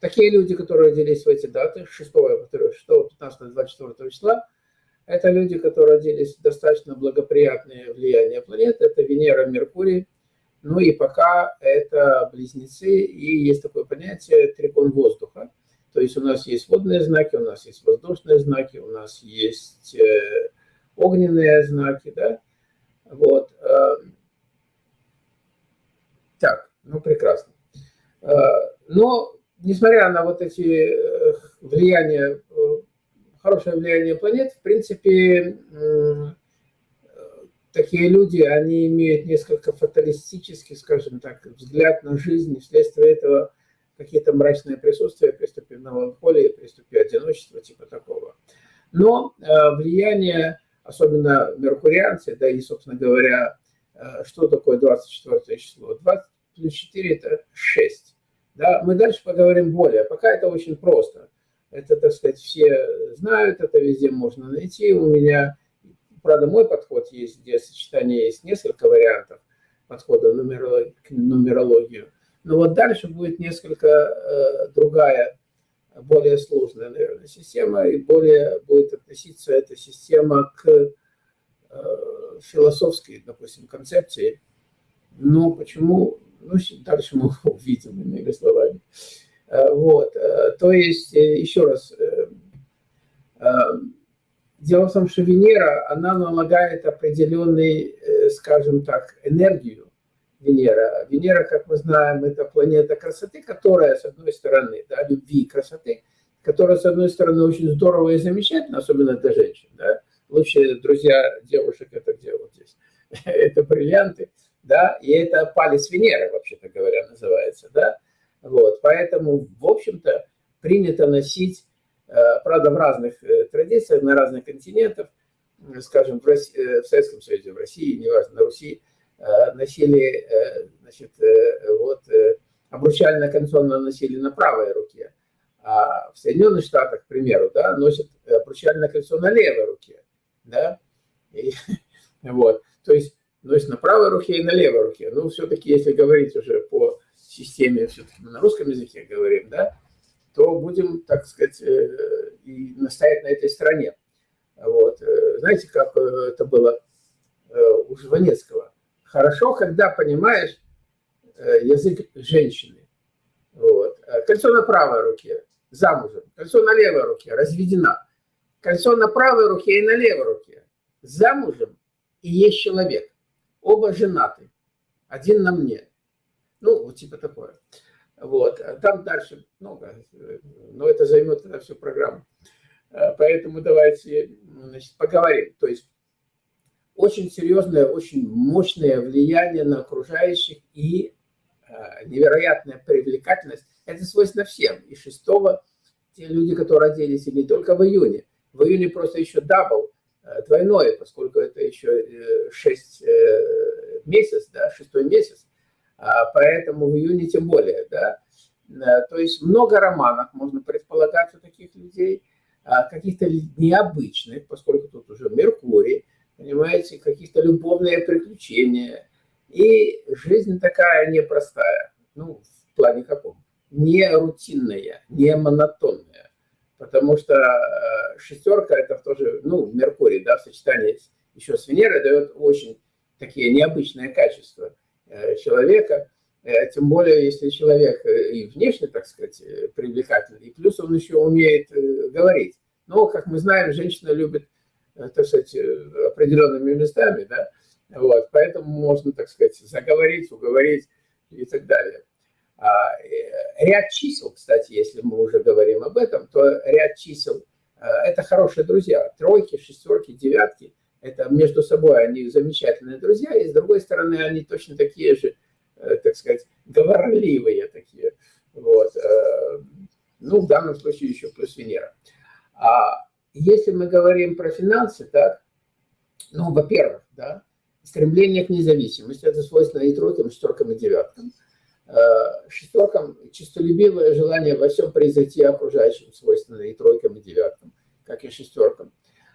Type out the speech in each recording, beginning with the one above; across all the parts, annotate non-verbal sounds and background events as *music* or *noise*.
такие люди, которые родились в эти даты, 6, 6 15, 24 числа, это люди, которые родились в достаточно благоприятное влияние планет. Это Венера, Меркурий. Ну и пока это близнецы, и есть такое понятие трикон воздуха. То есть у нас есть водные знаки, у нас есть воздушные знаки, у нас есть э, огненные знаки, да. Вот. Э, так, ну прекрасно. Э, но, несмотря на вот эти влияния, хорошее влияние планет, в принципе, такие люди, они имеют несколько фаталистический, скажем так, взгляд на жизнь, вследствие этого какие-то мрачные присутствия, приступе меланхолии, приступе одиночества, типа такого. Но э, влияние, особенно меркурианцы, да и, собственно говоря, э, что такое 24 число? 20 плюс 4 – это 6. Да? Мы дальше поговорим более. Пока это очень просто. Это, так сказать, все знают, это везде можно найти. У меня, правда, мой подход есть, где сочетание есть несколько вариантов подхода к нумерологию. Но вот дальше будет несколько э, другая, более сложная, наверное, система, и более будет относиться эта система к э, философской, допустим, концепции. Но почему? Ну, дальше мы *laughs* увидим, иными словами. Э, вот. То есть, еще раз, дело в том, что Венера, она налагает определенный, скажем так, энергию Венера. Венера, как мы знаем, это планета красоты, которая, с одной стороны, да, любви и красоты, которая, с одной стороны, очень здорово и замечательно, особенно для женщин. Да. Лучшие друзья девушек – это вот здесь? *laughs* это бриллианты, да, и это палец Венеры, вообще-то говоря, называется, да. Вот, поэтому, в общем-то, принято носить, э, правда, в разных э, традициях, на разных континентах, скажем, в, России, э, в Советском Союзе, в России, неважно, на Руси, носили, значит, вот, обручальное кольцо носили на правой руке, а в Соединенных Штатах, к примеру, да, носят обручальное кольцо на левой руке, да, и, *laughs* вот, то есть носят на правой руке и на левой руке, ну, все-таки, если говорить уже по системе, все-таки на русском языке говорим, да, то будем, так сказать, и настоять на этой стороне. Вот. Знаете, как это было у Жванецкого? хорошо, когда понимаешь э, язык женщины. Вот. Э, кольцо на правой руке, замужем. Кольцо на левой руке, разведена. Кольцо на правой руке и на левой руке, замужем и есть человек. Оба женаты. Один на мне. Ну, вот типа такое. Вот. Там дальше много, но это займет тогда всю программу. Э, поэтому давайте значит, поговорим. То есть очень серьезное, очень мощное влияние на окружающих и э, невероятная привлекательность. Это свойственно всем. И шестого те люди, которые родились и не только в июне. В июне просто еще double, двойное, поскольку это еще 6 э, месяц, да, шестой месяц. А поэтому в июне тем более, да. То есть много романов можно предполагать у таких людей, а каких-то необычных, поскольку тут уже Меркурий, понимаете, каких-то любовные приключения. И жизнь такая непростая, ну, в плане каком? Не рутинная, не монотонная. Потому что э, шестерка это тоже, ну, Меркурий, да, в сочетании еще с Венерой дает очень такие необычные качества э, человека. Э, тем более, если человек и внешне, так сказать, привлекательный, и плюс он еще умеет говорить. Но, как мы знаем, женщина любит так сказать, определенными местами, да, вот, поэтому можно, так сказать, заговорить, уговорить и так далее. А, э, ряд чисел, кстати, если мы уже говорим об этом, то ряд чисел – это хорошие друзья. Тройки, шестерки, девятки – это между собой они замечательные друзья, и с другой стороны они точно такие же, так сказать, говорливые такие. Вот. Ну, в данном случае еще плюс Венера. А если мы говорим про финансы, так, ну, во-первых, да, стремление к независимости, это свойственно и тройкам, шестеркам и девяткам. Э, шестеркам чистолюбивое желание во всем произойти окружающим свойственно и тройкам, и девяткам, как и шестеркам.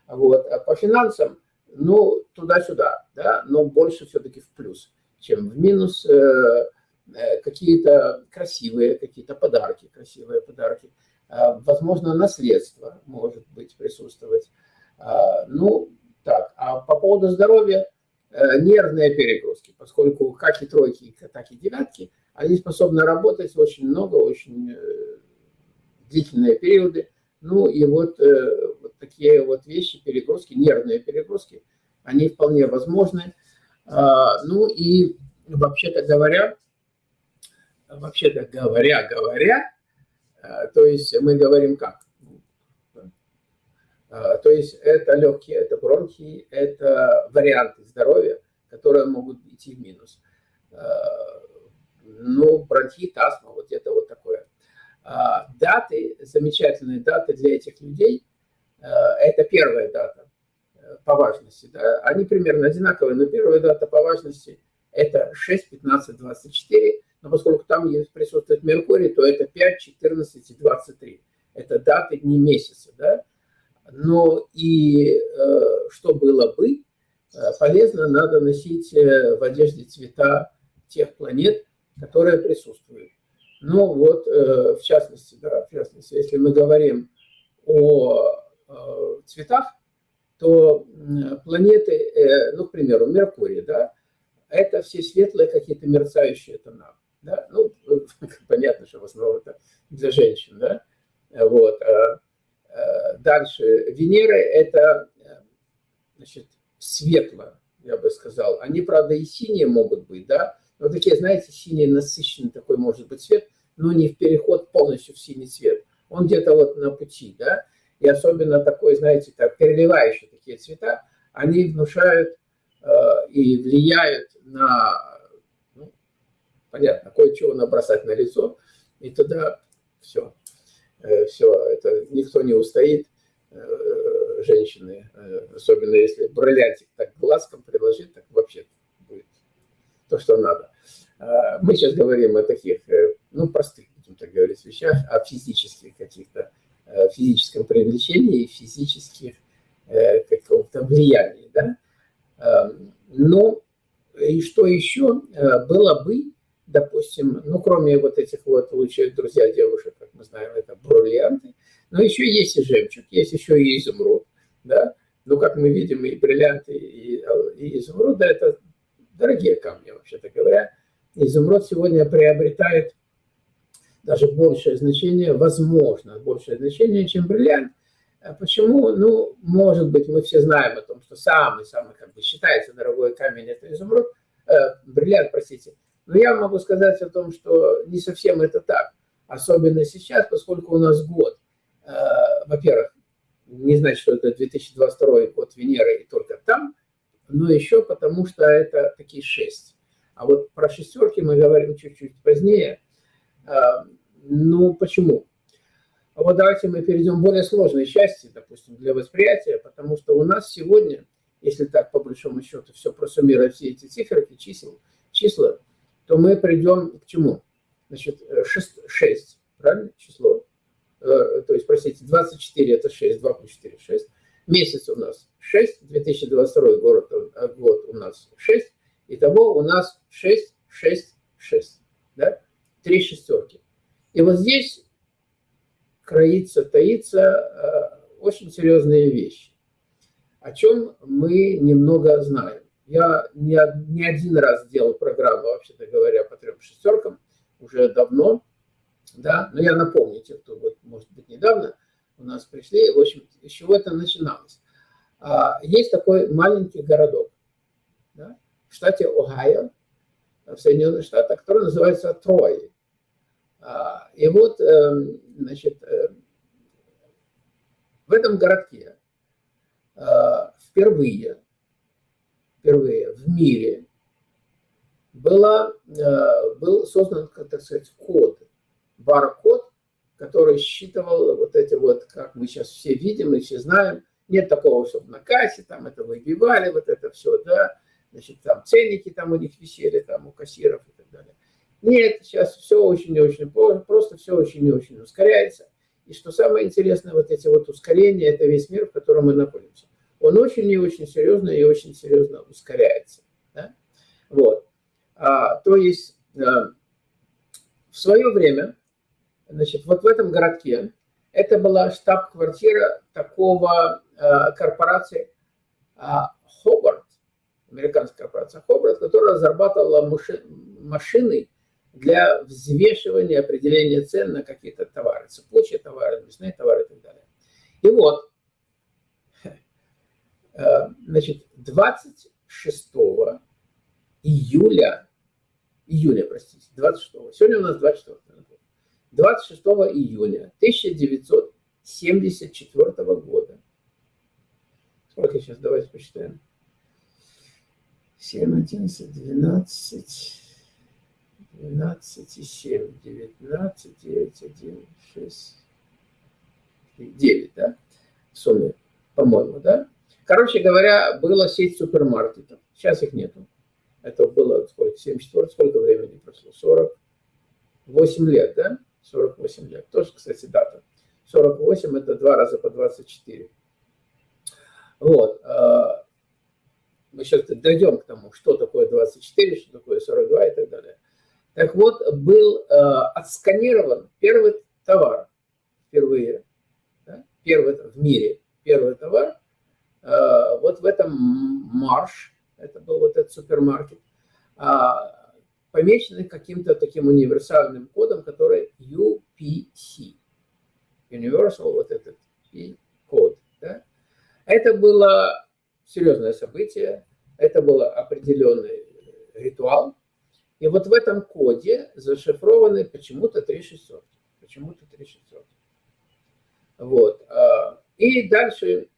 Вот. А по финансам, ну, туда-сюда, да, но больше все-таки в плюс, чем в минус. Э, какие-то красивые, какие-то подарки, красивые подарки. Возможно, наследство может быть присутствовать. Ну, так, а по поводу здоровья, нервные перегрузки, поскольку как и тройки, так и девятки, они способны работать очень много, очень длительные периоды. Ну и вот, э, вот такие вот вещи, перегрузки, нервные перегрузки, они вполне возможны. А, ну и вообще-то говоря, вообще-то говоря, говоря, а, то есть мы говорим как? А, то есть это легкие, это бронхи, это варианты здоровья, которые могут идти в минус. Ну, бронхит, астма, вот это вот такое. А, даты, замечательные даты для этих людей, а, это первая дата э, по важности. Да? Они примерно одинаковые, но первая дата по важности это 6, 15, 24. Но поскольку там присутствует Меркурий, то это 5, 14 и 23. Это даты не месяца. Да? Но и э, что было бы, э, полезно, надо носить в одежде цвета тех планет, которые присутствуют. Ну вот, э, в частности, да, в частности, если мы говорим о э, цветах, то планеты, э, ну, к примеру, Меркурий, да, это все светлые какие-то мерцающие тона. Да? Ну, *laughs* понятно, что в основном это для женщин, да. Вот. Дальше. Венера – это, значит, светло, я бы сказал. Они, правда, и синие могут быть, да, но такие, знаете, синий насыщенный такой может быть цвет но не в переход полностью в синий цвет. Он где-то вот на пути, да, и особенно такой, знаете, так, переливающие такие цвета, они внушают э, и влияют на, ну, понятно, кое-чего набросать на лицо, и тогда все, э, все, это никто не устоит, э, женщины, э, особенно если бриллиантик так глазком приложить, так вообще то, что надо. Э, мы сейчас говорим о таких, э, ну, простых, будем так говорить, вещах, о физических каких-то, э, физическом привлечении и физических каком-то влиянии, да. Эм, но и что еще было бы, допустим, ну, кроме вот этих вот лучших друзья девушек, как мы знаем, это бриллианты, но еще есть и жемчуг, есть еще и изумруд, да. Ну, как мы видим, и бриллианты, и, и изумруд, да, это дорогие камни, вообще-то говоря, изумруд сегодня приобретает даже большее значение, возможно, большее значение, чем бриллиант. А почему? Ну, может быть, мы все знаем о том, что самый-самый, как бы считается, дорогой камень – это изумруд, э, бриллиант, простите. Но я могу сказать о том, что не совсем это так. Особенно сейчас, поскольку у нас год, э, во-первых, не значит, что это 2022 год Венеры и только там, но еще потому, что это такие шесть. А вот про шестерки мы говорим чуть-чуть позднее. А, ну, почему? А вот давайте мы перейдем к более сложной части, допустим, для восприятия, потому что у нас сегодня, если так по большому счету все просуммировать, все эти цифры, чисел, числа, то мы придем к чему? Значит, 6, 6 правильно, число? Э, то есть, простите, 24 это 6, 2 плюс 4, 6. Месяц у нас 6, 2022 год, год у нас 6, Итого у нас 6, 6, 6. Да? Три шестерки. И вот здесь кроится, таится э, очень серьезные вещи, о чем мы немного знаем. Я не, не один раз делал программу, вообще-то говоря, по трем шестеркам, уже давно, да, но я напомню те, кто, вот, может быть, недавно у нас пришли, в общем, с чего это начиналось. А, есть такой маленький городок, да, в штате Огайо, в Соединенных Штатах, который называется Трой. А, и вот, эм, значит, э, в этом городке э, впервые, впервые в мире была, э, был создан, так сказать, код, бар-код, который считывал вот эти вот, как мы сейчас все видим и все знаем, нет такого, чтобы на кассе там это выбивали, вот это все, да, значит, там ценники там у них висели, там у кассиров и так далее. Нет, сейчас все очень и очень просто, все очень и очень ускоряется. И что самое интересное, вот эти вот ускорения, это весь мир, в котором мы находимся. Он очень и очень серьезно и очень серьезно ускоряется. Да? Вот. А, то есть, а, в свое время, значит, вот в этом городке, это была штаб-квартира такого э, корпорации э, Хобарт, американская корпорация Хобарт, которая разрабатывала машины для взвешивания, определения цен на какие-то товары, цепочие товары, мясные товары и так далее. И вот, э, значит, 26 июля, июля, простите, 26, сегодня у нас 24, 26 июня 1974 года, сколько сейчас, давайте посчитаем, 7, 11, 12, 12 и 7, 19, 9, 1, 6, 9, да, в сумме, по-моему, да. Короче говоря, была сеть супермаркетов, сейчас их нету. Это было сколько, 74, сколько времени прошло? 48 лет, да? 48 лет. Тоже, кстати, дата. 48 это два раза по 24. Вот. А, мы сейчас дойдем к тому, что такое 24, что такое 42 и так далее. Так вот, был отсканирован первый товар впервые, да? первый в мире, первый товар, вот в этом марш, это был вот этот супермаркет, а, помеченный каким-то таким универсальным кодом, который UPC. Universal, вот этот код. Да? Это было серьезное событие, это был определенный ритуал. И вот в этом коде зашифрованы почему-то три шестерки. Почему-то три шестерки. Вот. А, и дальше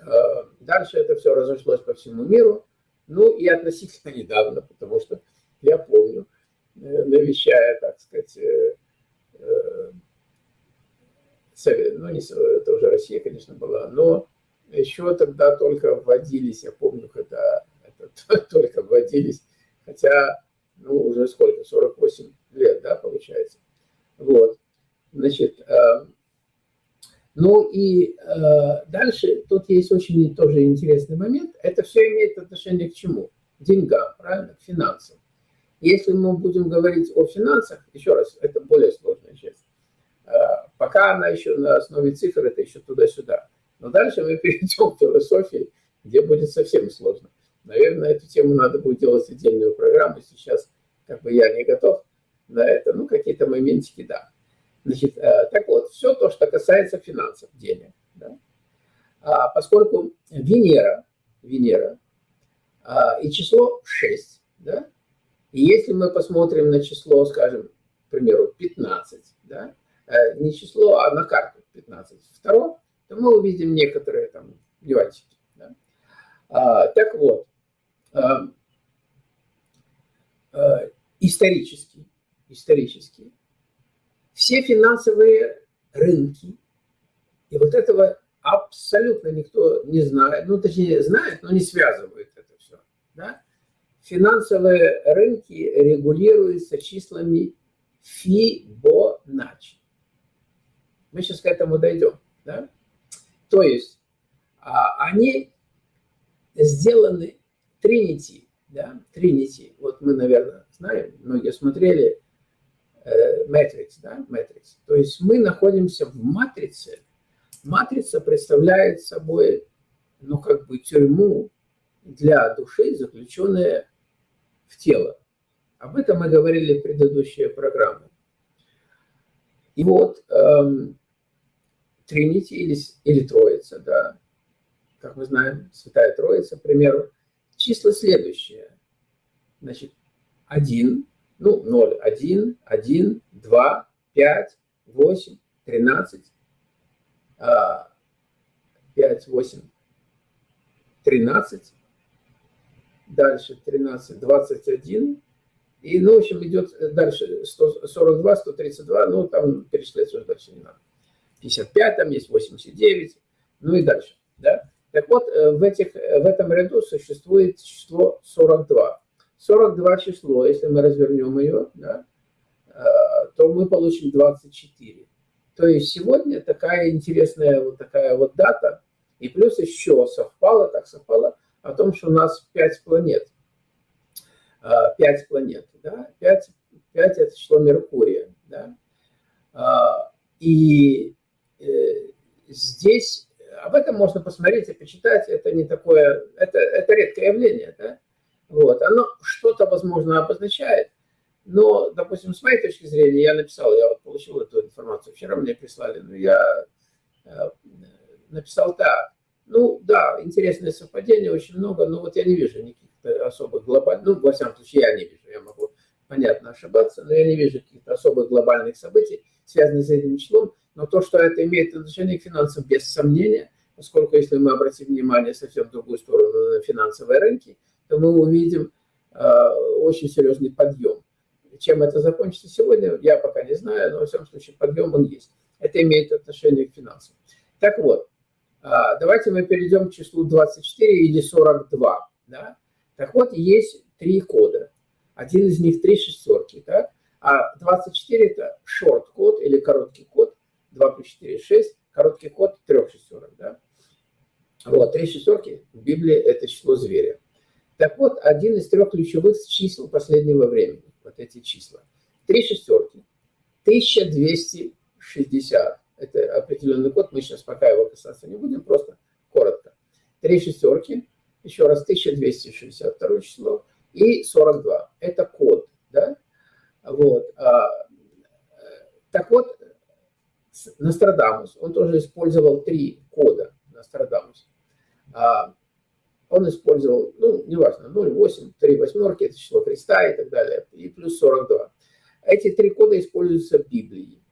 Э, дальше это все разошлось по всему миру. Ну и относительно *laughs* недавно, потому что я помню, э, навещая, так сказать, э, ну не, это уже Россия, конечно, была, но еще тогда только вводились, я помню, когда это, *laughs* только вводились, хотя, ну, уже сколько, 48 лет, да, получается. Вот, значит, ну и э, дальше тут есть очень тоже интересный момент. Это все имеет отношение к чему? К деньгам, правильно? К финансам. Если мы будем говорить о финансах, еще раз, это более сложная часть. Э, пока она еще на основе цифр, это еще туда-сюда. Но дальше мы *laughs* перейдем к философии, где будет совсем сложно. Наверное, эту тему надо будет делать отдельную программу. Сейчас как бы я не готов на это. Ну, какие-то моментики, да. Значит, э, так вот, все то, что касается финансов, денег, да, а поскольку Венера, Венера а, и число 6, да, и если мы посмотрим на число, скажем, к примеру, 15, да, э, не число, а на карту 15, второго, то мы увидим некоторые там нюансики. Да. А, так вот, а, а, исторически, исторически все финансовые рынки. И вот этого абсолютно никто не знает, ну, точнее, знает, но не связывает это все. Да? Финансовые рынки регулируются числами Фибоначчи. Мы сейчас к этому дойдем. Да? То есть а, они сделаны Тринити, да, Тринити, вот мы, наверное, знаем, многие смотрели Matrix, да, Matrix. То есть мы находимся в матрице. Матрица представляет собой, ну, как бы тюрьму для души, заключенная в тело. Об этом мы говорили в предыдущей программе. И вот эм, Тринити или, или Троица, да, как мы знаем, Святая Троица, к примеру, числа следующие. Значит, один ну, 0, 1, 1, 2, 5, 8, 13, 5, 8, 13, дальше 13, 21, и, ну, в общем, идет дальше 142, 132, ну, там перечислять уже дальше не надо. 55, там есть 89, ну и дальше, да. Так вот, э, в, этих, в этом ряду существует число 42. 42 число, если мы развернем ее, да, э, то мы получим 24. То есть сегодня такая интересная вот такая вот дата, и плюс еще совпало, так совпало, о том, что у нас 5 планет. 5 э, планет, да, 5 5 – это число Меркурия. Да? А, и э, здесь об этом можно посмотреть и почитать. Это не такое, это, это редкое явление. Да? Вот. Оно что-то, возможно, обозначает, но, допустим, с моей точки зрения, я написал, я вот получил эту информацию, вчера мне прислали, но я э, написал так. Ну, да, интересное совпадение, очень много, но вот я не вижу никаких особых глобальных, ну, во всяком случае, я не вижу, я могу, понятно, ошибаться, но я не вижу каких-то особых глобальных событий, связанных с этим числом, но то, что это имеет отношение к финансам, без сомнения, поскольку если мы обратим внимание совсем в другую сторону на финансовые рынки, то мы увидим э, очень серьезный подъем. Чем это закончится сегодня, я пока не знаю, но во всяком случае подъем он есть. Это имеет отношение к финансам. Так вот, давайте мы перейдем к числу 24 или 42. Да? Так вот, есть три кода. Один из них три шестерки. Так? А 24 это шорт-код или короткий код. 2 плюс 4, 6. Короткий код трех шестерок. Да? Вот, три шестерки в Библии это число зверя. Так вот, один из трех ключевых чисел последнего времени, вот эти числа. Три шестерки, 1260. Это определенный код, мы сейчас пока его касаться не будем, просто коротко. Три шестерки, еще раз 1262 число и 42. Это код, да? Вот. А, так вот, Нострадамус, он тоже использовал три кода Нострадамус. А, он использовал, ну, неважно, 0,8, 3 восьмерки, это число Христа и так далее, и плюс 42. Эти три кода используются в Библии,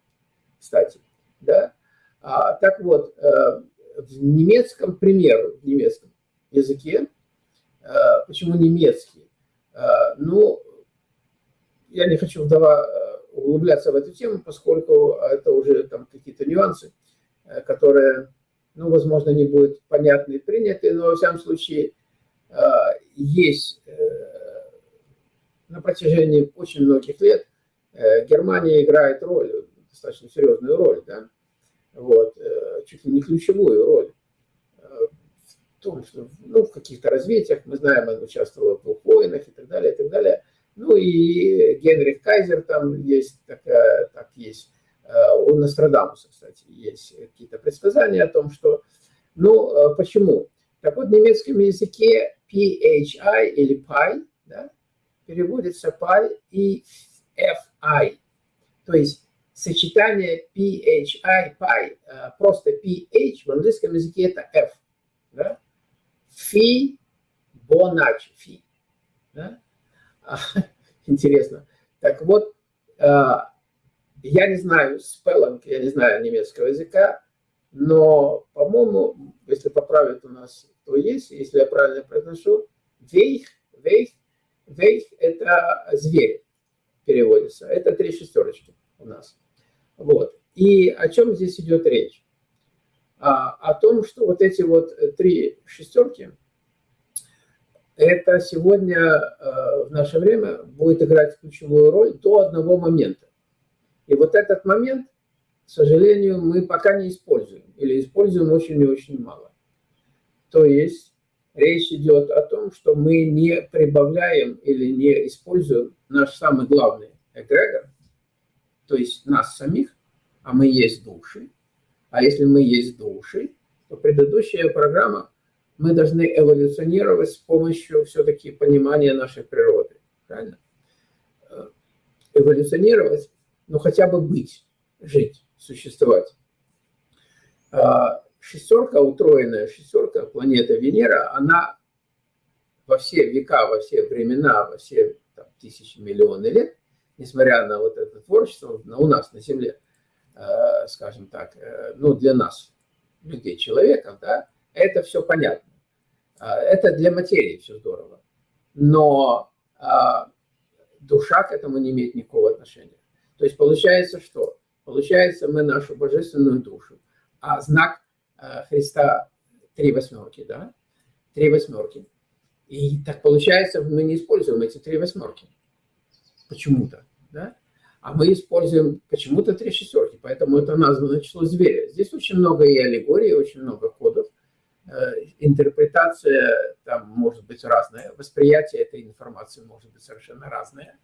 кстати, да. А, так вот, э, в немецком, примеру, в немецком языке, э, почему немецкий? Э, ну, я не хочу вдова углубляться в эту тему, поскольку это уже там какие-то нюансы, которые ну, возможно, не будут понятны и приняты, но, во всяком случае, есть на протяжении очень многих лет Германия играет роль, достаточно серьезную роль, да, вот, чуть ли не ключевую роль в том, что, ну, в каких-то развитиях, мы знаем, он участвовал в двух войнах и так далее, и так далее. Ну и Генрих Кайзер там есть, такая, так есть Э, у Нострадамуса, кстати, есть какие-то предсказания о том, что... Ну, э, почему? Так вот, в немецком языке PHI или PI, да, переводится PI и FI. То есть сочетание PHI, PI, э, просто PH в английском языке это F. Да? Фи, Бонач, фи. Да? *laughs* Интересно. Так вот, я не знаю спеллинг, я не знаю немецкого языка, но, по-моему, если поправят у нас, то есть, если я правильно произношу, вейх, вейх, вейх – это зверь переводится. Это три шестерочки у нас. Вот. И о чем здесь идет речь? А, о том, что вот эти вот три шестерки, это сегодня э, в наше время будет играть ключевую роль до одного момента. И вот этот момент, к сожалению, мы пока не используем, или используем очень и очень мало. То есть речь идет о том, что мы не прибавляем или не используем наш самый главный эгрегор, то есть нас самих, а мы есть души. А если мы есть души, то предыдущая программа мы должны эволюционировать с помощью все-таки понимания нашей природы. Правильно? Э, эволюционировать ну хотя бы быть, жить, существовать. А шестерка, утроенная шестерка, планета Венера, она во все века, во все времена, во все там, тысячи, миллионы лет, несмотря на вот это творчество, на, у нас на Земле, э, скажем так, э, ну для нас, людей, человеков, да, это все понятно. Э, это для материи все здорово. Но э, душа к этому не имеет никакого отношения. То есть получается что? Получается мы нашу божественную душу, а знак э, Христа три восьмерки, да? Три восьмерки. И так получается, мы не используем эти три восьмерки. Почему-то, да? А мы используем почему-то три шестерки, поэтому это названо число зверя. Здесь очень много и аллегорий, очень много кодов. Э, интерпретация там может быть разная, восприятие этой информации может быть совершенно разное.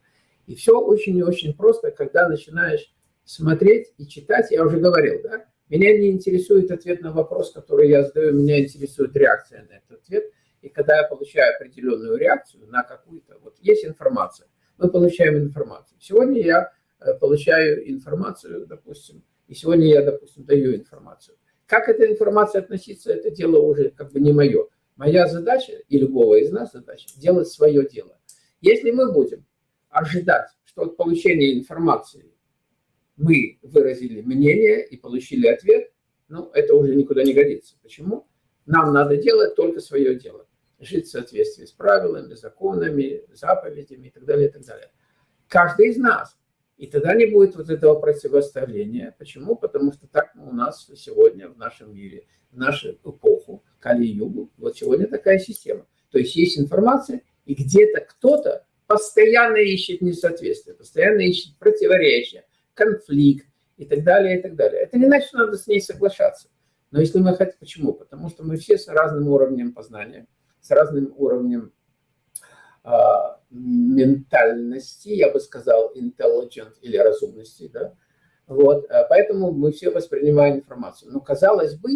И все очень и очень просто, когда начинаешь смотреть и читать. Я уже говорил, да, меня не интересует ответ на вопрос, который я задаю, меня интересует реакция на этот ответ. И когда я получаю определенную реакцию на какую-то, вот есть информация, мы получаем информацию. Сегодня я э, получаю информацию, допустим, и сегодня я, допустим, даю информацию. Как эта информация относится, это дело уже как бы не мое. Моя задача, и любого из нас задача, делать свое дело. Если мы будем ожидать, что от получения информации мы выразили мнение и получили ответ, ну, это уже никуда не годится. Почему? Нам надо делать только свое дело. Жить в соответствии с правилами, законами, заповедями и так далее, и так далее. Каждый из нас. И тогда не будет вот этого противоставления. Почему? Потому что так у нас сегодня в нашем мире, в нашу эпоху, Кали-Югу, вот сегодня такая система. То есть есть информация, и где-то кто-то постоянно ищет несоответствие, постоянно ищет противоречия, конфликт и так далее, и так далее. Это не значит, что надо с ней соглашаться. Но если мы хотим... Почему? Потому что мы все с разным уровнем познания, с разным уровнем э, ментальности, я бы сказал, intelligent или разумности, да. Вот, а поэтому мы все воспринимаем информацию. Но казалось бы,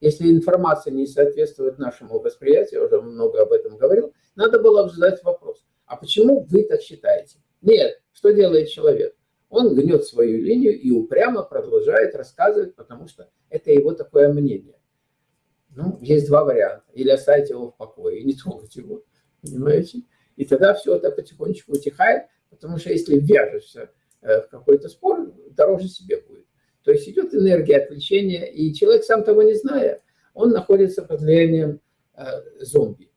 если информация не соответствует нашему восприятию, я уже много об этом говорил, надо было задать вопрос, а почему вы так считаете? Нет, что делает человек? он гнет свою линию и упрямо продолжает рассказывать, потому что это его такое мнение. Ну, есть два варианта. Или оставить его в покое и не *laughs* трогать его, понимаете? И тогда все это потихонечку утихает, потому что если вяжешься э, в какой-то спор, дороже себе будет. То есть идет энергия отвлечения, и человек, сам того не зная, он находится под влиянием э, зомби.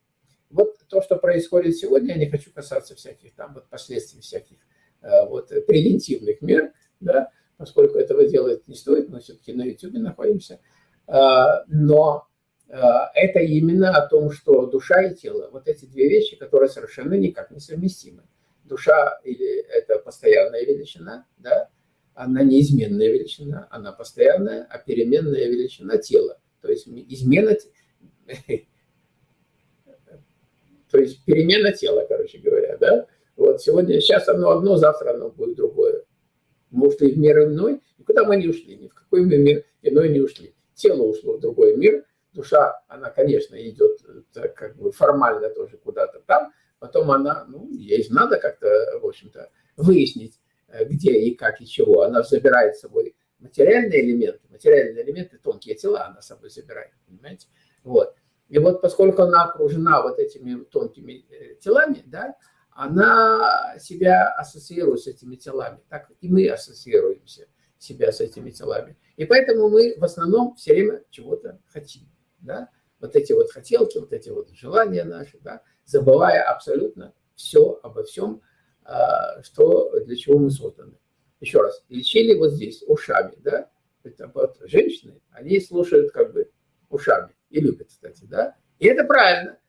Вот то, что происходит сегодня, я не хочу касаться всяких там вот последствий всяких Э, вот, превентивных мер, да, поскольку этого делать не стоит, мы все-таки на YouTube находимся. А, но это именно о том, что душа и тело, вот эти две вещи, которые совершенно никак не совместимы. Душа или это постоянная величина, да, она неизменная величина, она постоянная, а переменная величина тела. То есть измена, *laughs* то есть перемена тела, короче говоря, да, вот сегодня, сейчас оно одно, завтра оно будет другое. Мы ушли в мир иной, никуда мы не ушли, ни в какой мы мир иной не ушли. Тело ушло в другой мир, душа, она, конечно, идет так, как бы формально тоже куда-то там, потом она, ну, ей надо как-то, в общем-то, выяснить, э, где и как и чего. Она забирает с собой материальные элементы, материальные элементы, тонкие тела она с собой забирает, понимаете? Вот. И вот поскольку она окружена вот этими тонкими э, телами, да, она себя ассоциирует с этими телами, так и мы ассоциируемся себя с этими телами. И поэтому мы в основном все время чего-то хотим. Да? Вот эти вот хотелки, вот эти вот желания наши, да? забывая абсолютно все обо всем, а, что, для чего мы созданы. Еще раз, лечили вот здесь ушами, да, это вот женщины, они слушают как бы ушами и любят, кстати, да, и это правильно,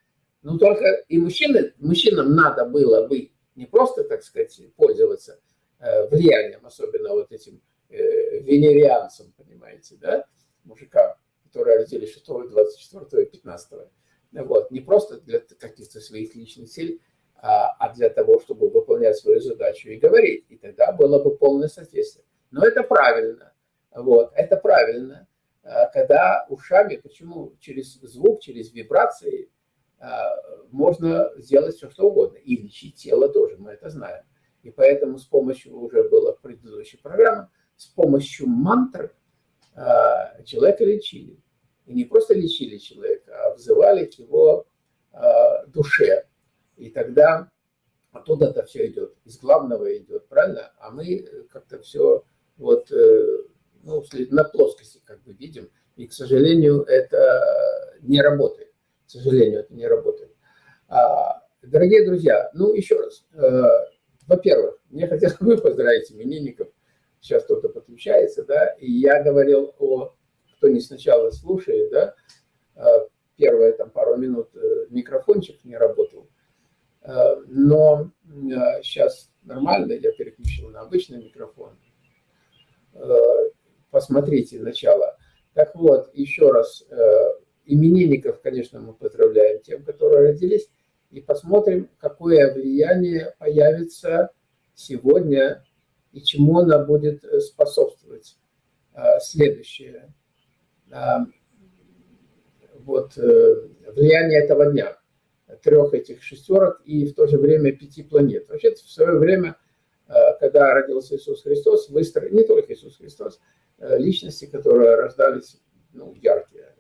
но только и мужчины, мужчинам надо было бы не просто, так сказать, пользоваться э, влиянием, особенно вот этим э, венерианцам, понимаете, да, мужикам, которые родились 6, 24, 15. Вот, не просто для каких-то своих личных целей, а, а для того, чтобы выполнять свою задачу и говорить. И тогда было бы полное соответствие. Но это правильно. Вот, это правильно. А, когда ушами, почему через звук, через вибрации а, можно сделать все, что угодно. И лечить тело тоже, мы это знаем. И поэтому с помощью, уже было в предыдущей программе, с помощью мантр человека лечили. И не просто лечили человека, а взывали к его а, душе. И тогда оттуда это все идет, из главного идет, правильно? А мы как-то все вот э, ну, на плоскости как бы видим. И, к сожалению, это не работает. К сожалению, это не работает. А, дорогие друзья, ну еще раз. Э, во-первых, мне хотелось бы поздравить именинников. Сейчас кто-то подключается, да, и я говорил о, кто не сначала слушает, да, э, первые там пару минут э, микрофончик не работал, но сейчас нормально, я переключил на обычный микрофон. Посмотрите начало. Так вот, еще раз, именинников, конечно, мы поздравляем тем, которые родились, и посмотрим, какое влияние появится сегодня и чему она будет способствовать. Следующее. Вот влияние этого дня трех этих шестерок и в то же время пяти планет. Вообще в свое время, э, когда родился Иисус Христос, выстроили, не только Иисус Христос, э, личности, которые рождались ну, яркие.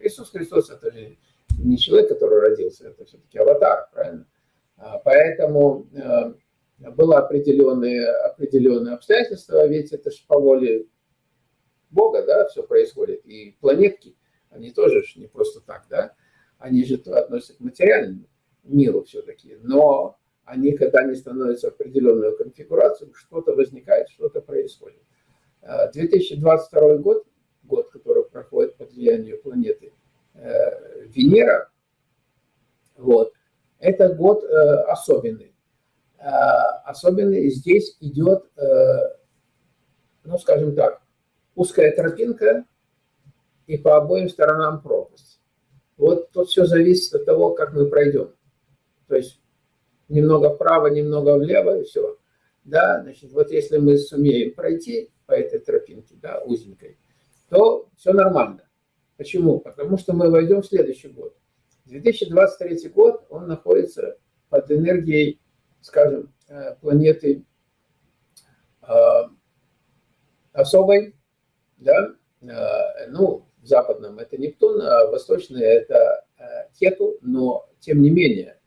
Иисус Христос – это же не человек, который родился, это все-таки аватар, правильно? А, поэтому э, было определенные, определенные обстоятельства, ведь это же по воле Бога, да, все происходит. И планетки, они тоже не просто так, да они же относятся к материальному миру все-таки, но они, когда они становятся в определенную конфигурацию, что-то возникает, что-то происходит. 2022 а, год, год, который проходит под влиянием планеты э, Венера, вот, это год э, особенный. А, особенный здесь идет, э, ну, скажем так, узкая тропинка и по обоим сторонам пропасть. Вот тут все зависит от того, как мы пройдем. То есть немного вправо, немного влево, и все. Да, значит, вот если мы сумеем пройти по этой тропинке, да, узенькой, то все нормально. Почему? Потому что мы войдем в следующий год. 2023 год, он находится под энергией, скажем, э, планеты э, особой, да, э, ну, в западном это Нептун, а в восточном это Кету, но тем не менее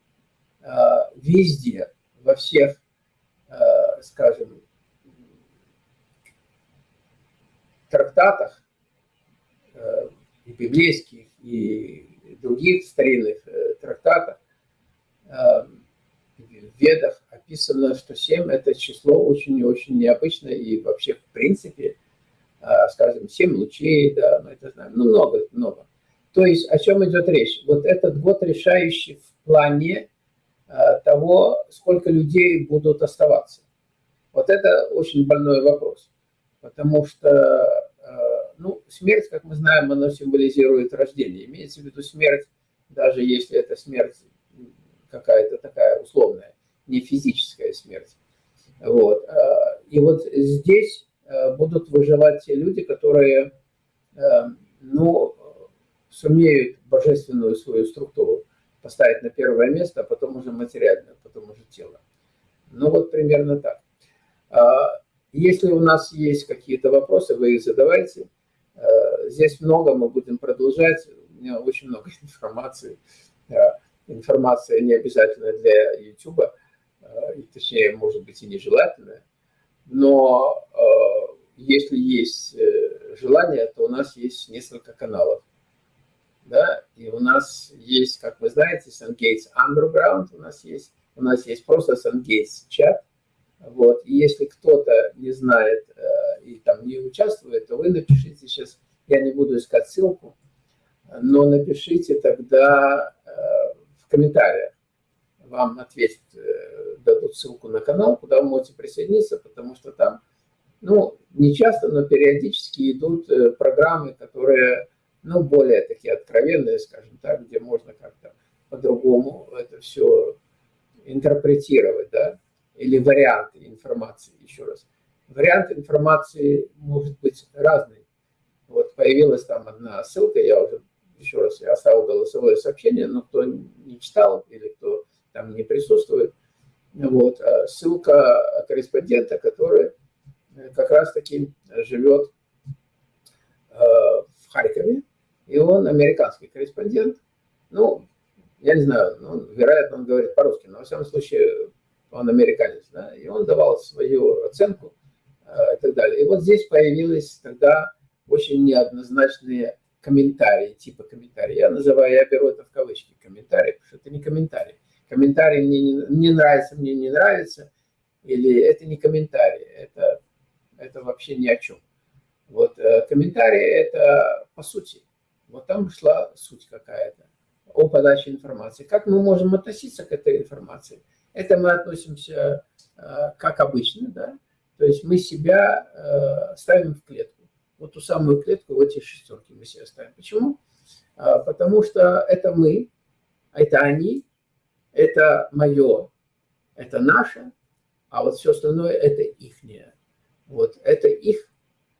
везде, во всех, скажем, трактатах и библейских, и других старинных трактатах, Ведах описано, что 7 – это число очень и очень необычное, и вообще, в принципе, а, скажем, 7 лучей, да, мы это знаем, ну, много, много. То есть о чем идет речь? Вот этот год решающий в плане а, того, сколько людей будут оставаться. Вот это очень больной вопрос, потому что, а, ну, смерть, как мы знаем, она символизирует рождение. Имеется в виду смерть, даже если это смерть какая-то такая условная, не физическая смерть. Вот. И вот здесь Э, будут выживать те люди, которые э, ну, сумеют божественную свою структуру поставить на первое место, а потом уже материальную, потом уже тело. Ну вот примерно так. А, если у нас есть какие-то вопросы, вы их задавайте. Э, здесь много, мы будем продолжать. У меня очень много *laughs* информации. Информация не обязательно для YouTube, точнее, может быть, и нежелательная но э, если есть э, желание, то у нас есть несколько каналов. Да? И у нас есть, как вы знаете, SunGates Underground у нас есть. У нас есть просто SunGates чат. Вот. И если кто-то не знает э, и там не участвует, то вы напишите сейчас, я не буду искать ссылку, но напишите тогда э, в комментариях вам ответят, э, дадут ссылку на канал, куда вы можете присоединиться, потому что там, ну, не часто, но периодически идут э, программы, которые, ну, более такие откровенные, скажем так, где можно как-то по-другому это все интерпретировать, да, или варианты информации, еще раз. Вариант информации может быть разный. Вот появилась там одна ссылка, я уже, еще раз, я оставил голосовое сообщение, но кто не читал или кто там не присутствует. Вот. А ссылка корреспондента, который э, как раз-таки живет э, в Харькове, и он американский корреспондент. Ну, я не знаю, ну, вероятно, он говорит по-русски, но во всяком случае он американец, да, и он давал свою оценку э, и так далее. И вот здесь появились тогда очень неоднозначные комментарии, типа комментарии. Я называю, я беру это в кавычки, комментарии, потому что это не комментарий комментарий мне не, не нравится, мне не нравится, или это не комментарий, это, это вообще ни о чем. Вот э, комментарий – это по сути. Вот там шла суть какая-то о подаче информации. Как мы можем относиться к этой информации? Это мы относимся э, как обычно, да? То есть мы себя э, ставим в клетку. Вот ту самую клетку, вот эти шестерки мы себя ставим. Почему? Потому что это мы, это они, это мое, это наше, а вот все остальное это ихнее. Вот, это их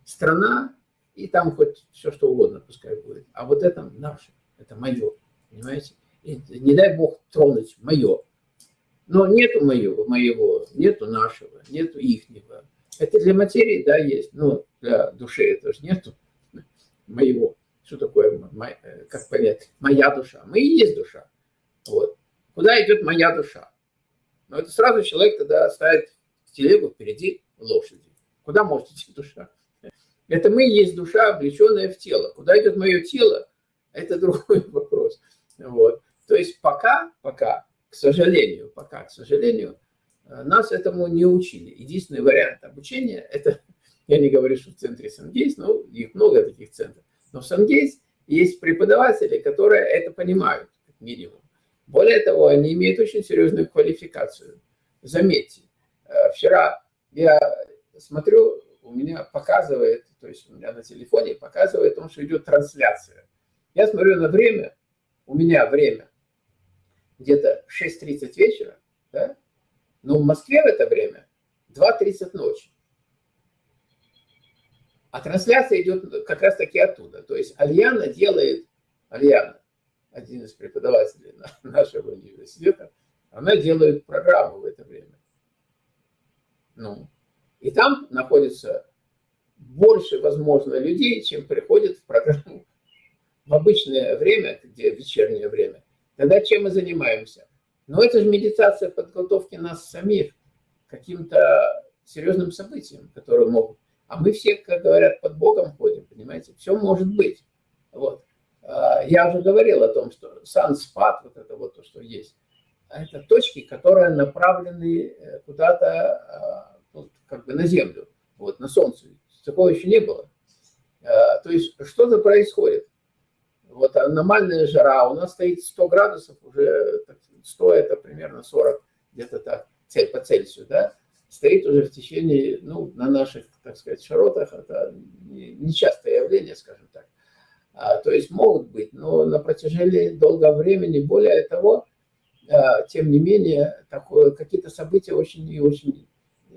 страна, и там хоть все что угодно пускай будет. А вот это наше, это мое, понимаете? И не дай бог тронуть мое. Но нету моего, моего, нету нашего, нету ихнего. Это для материи, да, есть, но для души это же нету моего. Что такое, э, как понять, моя душа? Мы и есть душа. Вот. Куда идет моя душа? Но это сразу человек тогда ставит телегу впереди лошади. Куда может идти душа? Это мы есть душа, облеченная в тело. Куда идет мое тело? Это *laughs* другой вопрос. Вот. То есть пока, пока, к сожалению, пока, к сожалению, э, нас этому не учили. Единственный вариант обучения, это, *laughs* я не говорю, что в центре Сангейс, но их много таких центров, но в Сангейс есть преподаватели, которые это понимают, как минимум. Более того, они имеют очень серьезную квалификацию. Заметьте, э, вчера я смотрю, у меня показывает, то есть у меня на телефоне показывает о том, что идет трансляция. Я смотрю на время, у меня время где-то 6.30 вечера, да? но в Москве в это время 2.30 ночи. А трансляция идет как раз таки оттуда. То есть Альяна делает, Альяна, один из преподавателей *laughs* нашего университета, она делает программу в это время. Ну, и там находится больше, возможно, людей, чем приходит в программу в обычное время, где вечернее время. Тогда чем мы занимаемся? Но это же медитация подготовки нас самих к каким-то серьезным событиям, которые могут. А мы все, как говорят, под Богом ходим, понимаете? Все может быть. Вот. А, я уже говорил о том, что санспад, вот это вот то, что есть, это точки, которые направлены э, куда-то а, вот, как бы на Землю, вот, на Солнце. Такого еще не было. А, то есть что-то происходит. Вот аномальная жара, у нас стоит 100 градусов, уже 100 это примерно 40, где-то так, по Цельсию, да, стоит уже в течение, ну, на наших, так сказать, широтах, это нечастое явление, скажем так. А, то есть могут быть, но на протяжении долгого времени, более того, а, тем не менее, какие-то события очень и очень э,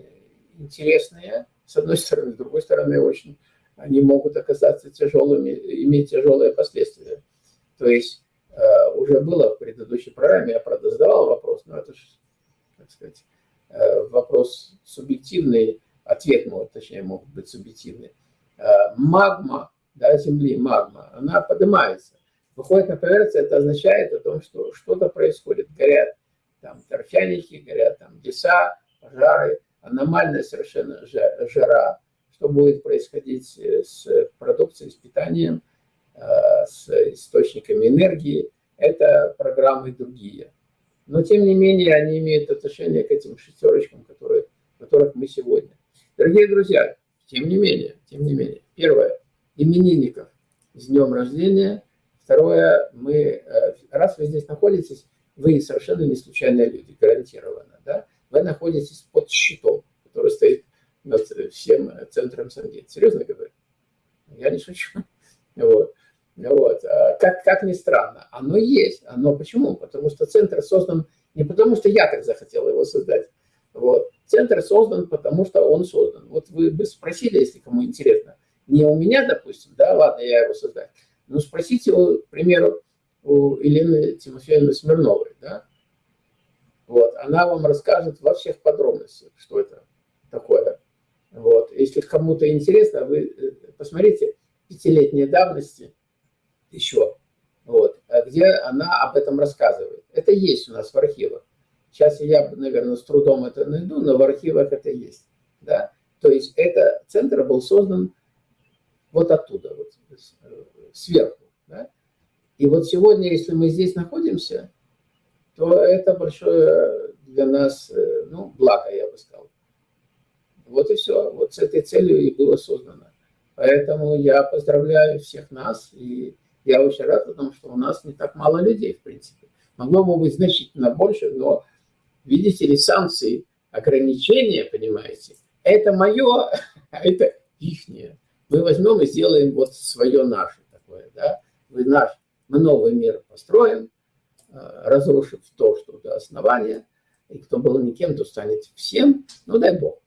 интересные, с одной *laughs* стороны, с другой стороны, очень они могут оказаться тяжелыми, иметь тяжелые последствия. То есть э, уже было в предыдущей программе, я, правда, задавал вопрос, но это же, так сказать, э, вопрос субъективный, ответ, может, точнее, может быть субъективный. Магма, да, Земли, магма, она поднимается. Выходит на поверхность, это означает о том, что что-то происходит. Горят там торфяники, горят там леса, пожары, аномальная совершенно жара, что будет происходить э, с продукцией, с питанием, э, с источниками энергии. Это программы другие. Но, тем не менее, они имеют отношение к этим шестерочкам, которые, которых мы сегодня. Дорогие друзья, тем не менее, тем не менее, первое, именинников с днем рождения. Второе, мы, э, раз вы здесь находитесь, вы совершенно не случайные люди, гарантированно. Да? Вы находитесь под щитом, который стоит над всем центром Сангейт. Серьезно говорю. Я не шучу. Вот. Вот. А как, как ни странно, оно есть. Оно почему? Потому что центр создан не потому, что я так захотел его создать. Вот. Центр создан, потому что он создан. Вот вы бы спросили, если кому интересно, не у меня, допустим, да, ладно, я его создаю, но спросите, к примеру, у Елены Тимофеевны Смирновой, да, вот, она вам расскажет во всех подробностях, что это такое. Вот. Если кому-то интересно, вы э, посмотрите пятилетней давности еще, вот, а где она об этом рассказывает. Это есть у нас в архивах. Сейчас я, наверное, с трудом это найду, но в архивах это есть. Да? То есть это центр был создан вот оттуда, вот, э, сверху. Да? И вот сегодня, если мы здесь находимся, то это большое для нас э, ну, благо, я бы сказал. Вот и все. Вот с этой целью и было создано. Поэтому я поздравляю всех нас. И я очень рад о том, что у нас не так мало людей, в принципе. Могло бы быть значительно больше, но, видите ли, санкции, ограничения, понимаете, это мое, *laughs* а это ихнее. Мы возьмем и сделаем вот свое наше такое, да. Мы, наш, мы новый мир построим, э, разрушив то, что до основания, и кто был никем, то станет всем, ну дай Бог,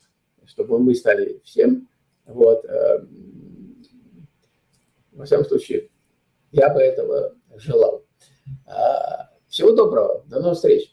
чтобы мы стали всем, вот, э, во всяком случае, я бы этого желал. А, всего доброго, до новых встреч.